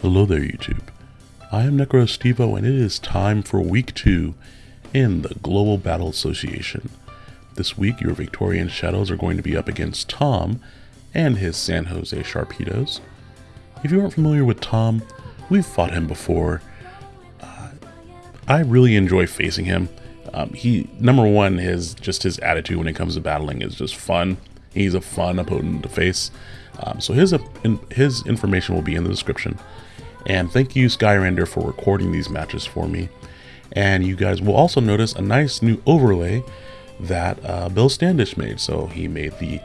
Hello there YouTube. I am NecroStevo and it is time for week 2 in the Global Battle Association. This week your Victorian Shadows are going to be up against Tom and his San Jose Sharpedos. If you aren't familiar with Tom, we've fought him before. Uh, I really enjoy facing him. Um, he number one his just his attitude when it comes to battling is just fun. He's a fun opponent to face. Um, so his uh, his information will be in the description. And thank you, Skyrender, for recording these matches for me. And you guys will also notice a nice new overlay that uh, Bill Standish made. So he made the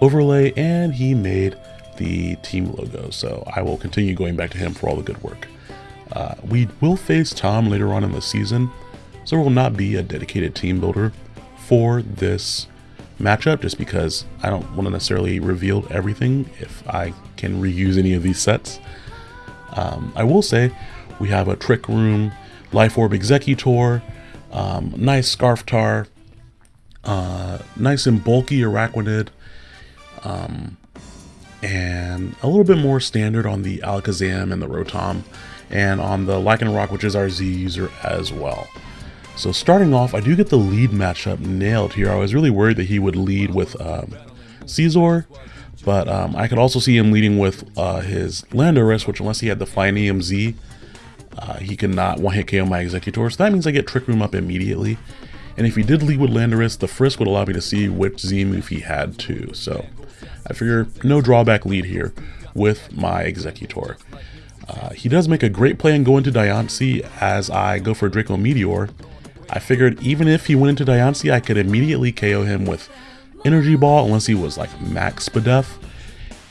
overlay and he made the team logo. So I will continue going back to him for all the good work. Uh, we will face Tom later on in the season, so there will not be a dedicated team builder for this matchup just because I don't want to necessarily reveal everything if I can reuse any of these sets. Um, I will say we have a Trick Room, Life Orb Exeggutor, um, nice Scarftar, uh, nice and bulky Araquanid, um, and a little bit more standard on the Alakazam and the Rotom, and on the Lycanroc, which is our Z user as well. So starting off, I do get the lead matchup nailed here. I was really worried that he would lead with um, Scizor, but um, I could also see him leading with uh, his Landorus, which unless he had the Flyinium Z, uh, he could not one-hit KO my Exeggutor, So that means I get Trick Room up immediately. And if he did lead with Landorus, the Frisk would allow me to see which Z move he had too. So I figure no drawback lead here with my Exeggutor. Uh, he does make a great play and go into Diancie as I go for Draco Meteor, I figured even if he went into Diancie, I could immediately KO him with Energy Ball unless he was like max Spadef.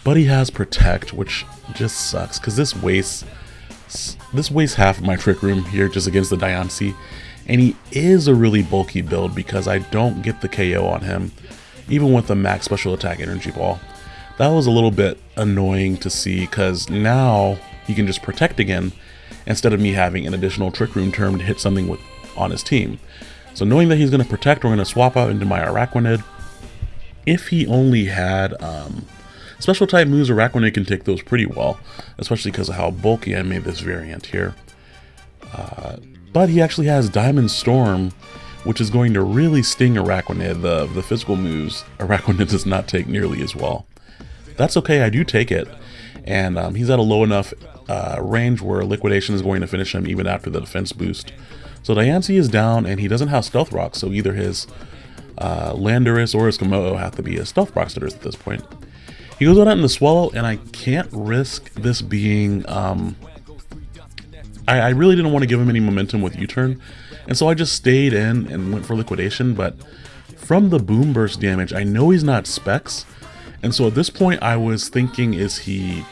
But he has Protect, which just sucks because this wastes this wastes half of my Trick Room here just against the Diancie. And he is a really bulky build because I don't get the KO on him, even with the max special attack Energy Ball. That was a little bit annoying to see because now he can just protect again instead of me having an additional Trick Room term to hit something with on his team. So knowing that he's going to protect, we're going to swap out into my Araquanid. If he only had um, special type moves, Araquanid can take those pretty well, especially because of how bulky I made this variant here. Uh, but he actually has Diamond Storm, which is going to really sting Araquanid. The, the physical moves, Araquanid does not take nearly as well. That's okay, I do take it. And um, he's at a low enough uh, range where Liquidation is going to finish him even after the defense boost. So Diancie is down, and he doesn't have Stealth Rock, so either his uh, Landorus or his Komodo have to be his Stealth Rock at this point. He goes on out in the Swellow, and I can't risk this being... Um, I, I really didn't want to give him any momentum with U-turn, and so I just stayed in and went for Liquidation, but from the Boomburst damage, I know he's not Specs, and so at this point I was thinking, is he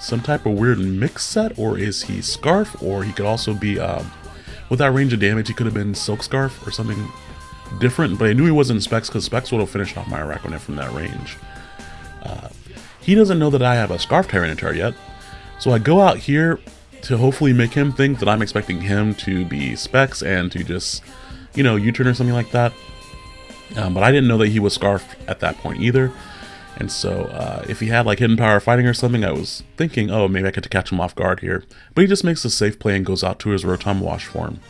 some type of weird mix set, or is he Scarf, or he could also be... Um, with that range of damage, he could have been Silk Scarf or something different, but I knew he wasn't Specs because Specs would have finished off my Araquanid from that range. Uh, he doesn't know that I have a Scarf Tyranitar yet, so I go out here to hopefully make him think that I'm expecting him to be Specs and to just, you know, U-turn or something like that. Um, but I didn't know that he was Scarfed at that point either. And so uh, if he had like Hidden Power Fighting or something, I was thinking, oh, maybe I could catch him off guard here. But he just makes a safe play and goes out to his Rotom Wash form.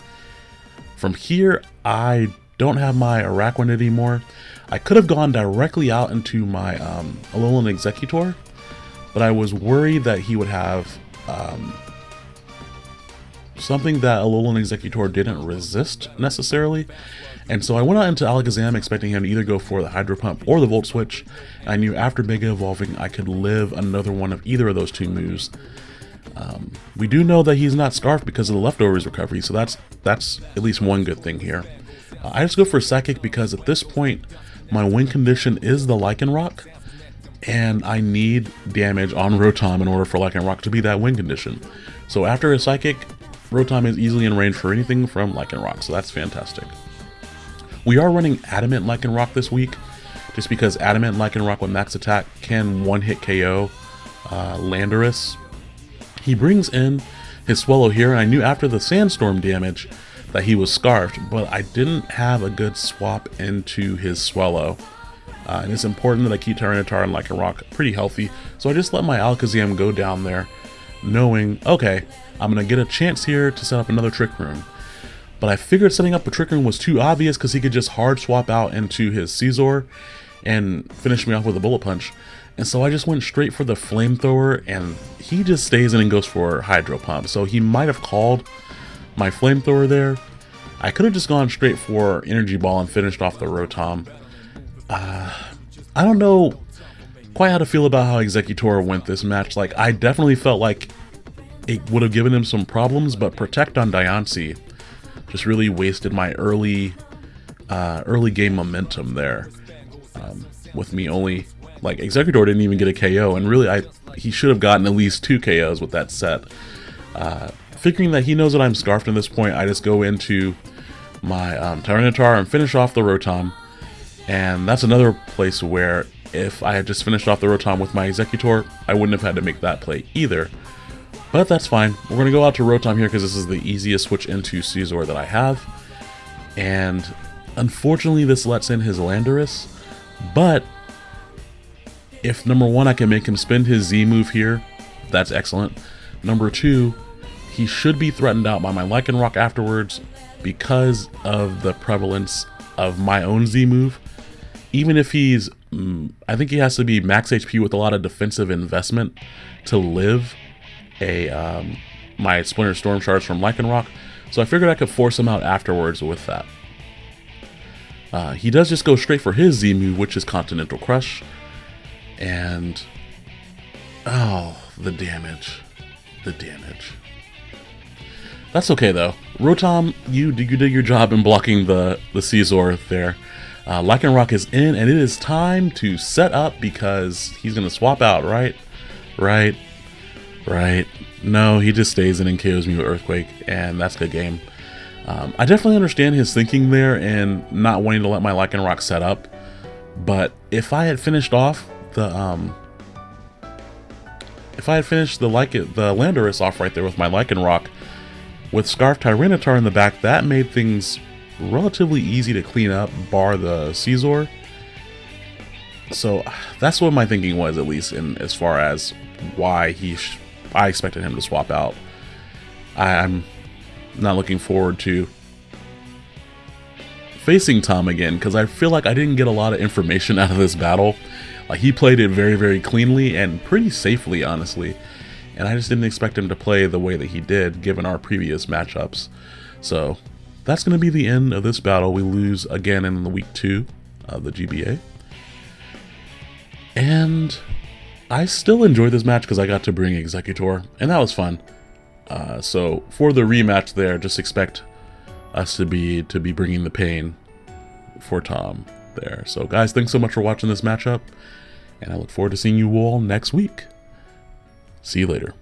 From here, I don't have my Araquanid anymore. I could have gone directly out into my um, Alolan Exeggutor, but I was worried that he would have um, something that Alolan Exeggutor didn't resist necessarily. And so I went out into Alakazam expecting him to either go for the Hydro Pump or the Volt Switch. I knew after Mega Evolving I could live another one of either of those two moves. Um, we do know that he's not Scarfed because of the Leftovers recovery, so that's that's at least one good thing here. Uh, I just go for Psychic because at this point my win condition is the Lycanroc, and I need damage on Rotom in order for Lycanroc to be that win condition. So after a Psychic, Rotom is easily in range for anything from Lycanroc, so that's fantastic. We are running Adamant Lycanroc this week, just because Adamant Lycanroc with max attack can one-hit KO uh, Landorus. He brings in his Swellow here, and I knew after the Sandstorm damage that he was Scarfed, but I didn't have a good swap into his Swellow. Uh, and it's important that I keep Tyranitar and Lycanroc pretty healthy, so I just let my Alakazam go down there knowing, okay, I'm going to get a chance here to set up another Trick Room. But I figured setting up a Trick Room was too obvious because he could just hard swap out into his Scizor and finish me off with a Bullet Punch. And so I just went straight for the Flamethrower, and he just stays in and goes for Hydro Pump. So he might have called my Flamethrower there. I could have just gone straight for Energy Ball and finished off the Rotom. Uh, I don't know quite how to feel about how Exeggutor went this match. Like, I definitely felt like it would have given him some problems, but Protect on Diancie just really wasted my early uh, early game momentum there. Um, with me only like Exeggutor didn't even get a KO, and really I he should have gotten at least two KOs with that set. Uh, figuring that he knows that I'm scarfed at this point, I just go into my um, Tyranitar and finish off the Rotom. And that's another place where if I had just finished off the Rotom with my Exeggutor, I wouldn't have had to make that play either. But that's fine. We're going to go out to Rotom here because this is the easiest switch into Scizor that I have. And unfortunately, this lets in his Landorus. But if number one, I can make him spend his Z move here, that's excellent. Number two, he should be threatened out by my Lycanroc afterwards because of the prevalence of my own Z move. Even if he's, mm, I think he has to be max HP with a lot of defensive investment to live a um, my Splinter Storm Shards from Lycanroc, so I figured I could force him out afterwards with that. Uh, he does just go straight for his Z which is Continental Crush, and oh, the damage, the damage. That's okay though. Rotom, you you did your job in blocking the the Scizor there. Uh, Lycanroc is in, and it is time to set up because he's gonna swap out, right? Right, right. No, he just stays in and KOs me with Earthquake, and that's good game. Um, I definitely understand his thinking there and not wanting to let my Lycanroc set up, but if I had finished off the um, if I had finished the like the Landorus off right there with my Lycanroc, with Scarf Tyranitar in the back, that made things relatively easy to clean up, bar the Scizor. So that's what my thinking was, at least in as far as why he I expected him to swap out. I'm not looking forward to facing Tom again because I feel like I didn't get a lot of information out of this battle. Like he played it very, very cleanly and pretty safely, honestly. And I just didn't expect him to play the way that he did, given our previous matchups. So that's going to be the end of this battle. We lose again in the week two of the GBA. And I still enjoyed this match because I got to bring Exeggutor, and that was fun. Uh, so for the rematch there, just expect us to be to be bringing the pain for Tom there. So guys, thanks so much for watching this matchup, and I look forward to seeing you all next week. See you later.